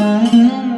Mm-hmm.